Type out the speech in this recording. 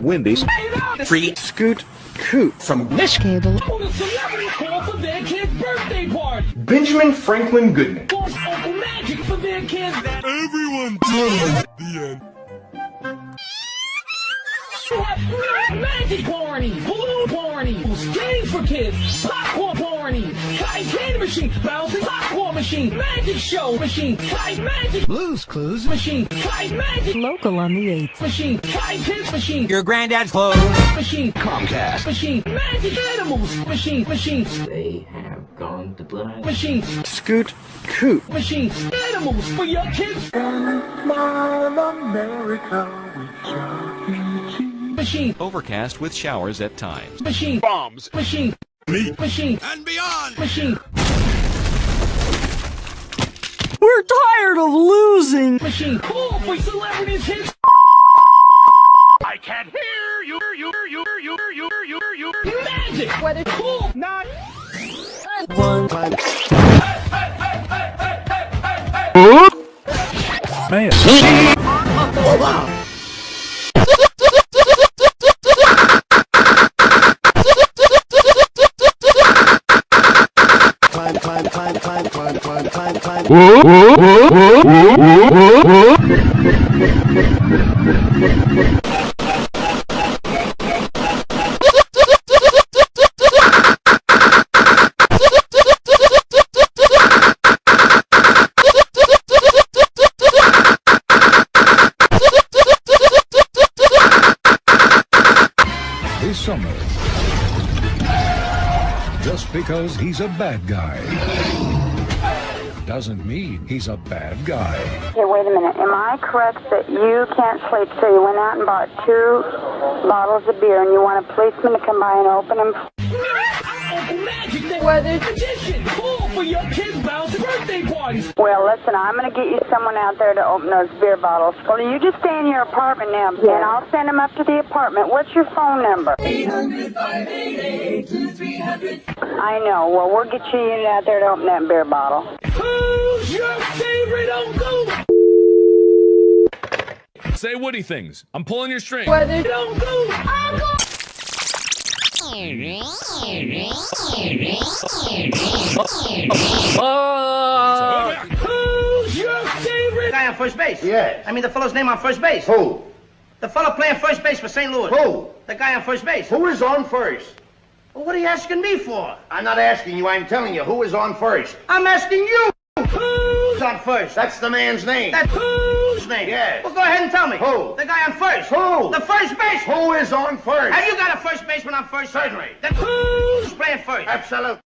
Wendy's. Free Scoot Coot from Michigan. Cable. The celebrity call for their kid's birthday party. Benjamin Franklin Goodman. Force Uncle Magic for their kids. Everyone The end. Magic party, balloon party, games for kids, popcorn party, kite candy machine, bouncing popcorn machine, magic show machine, kite magic Blues Clues. machine, kite magic Local on the 8th. machine, kite kids machine, Your granddad's clothes. machine, Comcast. machine, magic animals machine, machine, They have gone to blind. machine, Scoot Coot machine, animals for your kids. and my america Machine, Overcast with showers at times. machine, Bombs. machine, Meat. machine, And beyond. machine, We're tired of losing. machine, call for celebrities hits. I can't hear you. You. You. You. You. You. You. You. Magic! Whether cool, not One. Climb, this summer. Just because he's a bad guy doesn't mean he's a bad guy. Okay, wait a minute. Am I correct that you can't sleep, so you went out and bought two bottles of beer and you want a policeman to come by and open them? Uncle Magic, weather magician. Call for your kids' bouncing birthday parties. Well, listen, I'm going to get you someone out there to open those beer bottles. Well, you just stay in your apartment now, and I'll send them up to the apartment. What's your phone number? 800-588-2300. I know. Well, we'll get you a unit out there to open that beer bottle. Who's your favorite uncle? Say Woody things. I'm pulling your string. Weather uncle. Uncle. Who's your favorite? Guy on first base. Yes. I mean the fellow's name on first base. Who? The fellow playing first base for St. Louis. Who? The guy on first base. Who is on first? Well, what are you asking me for? I'm not asking you, I'm telling you, who is on first? I'm asking you. Who's on first? That's the man's name. That's whose name? Yes. Well, go ahead and tell me. Who? The guy on first. Who? The first base. Who is on first? Have you got a first baseman on first? Certainly. Then who's playing first? Absolutely.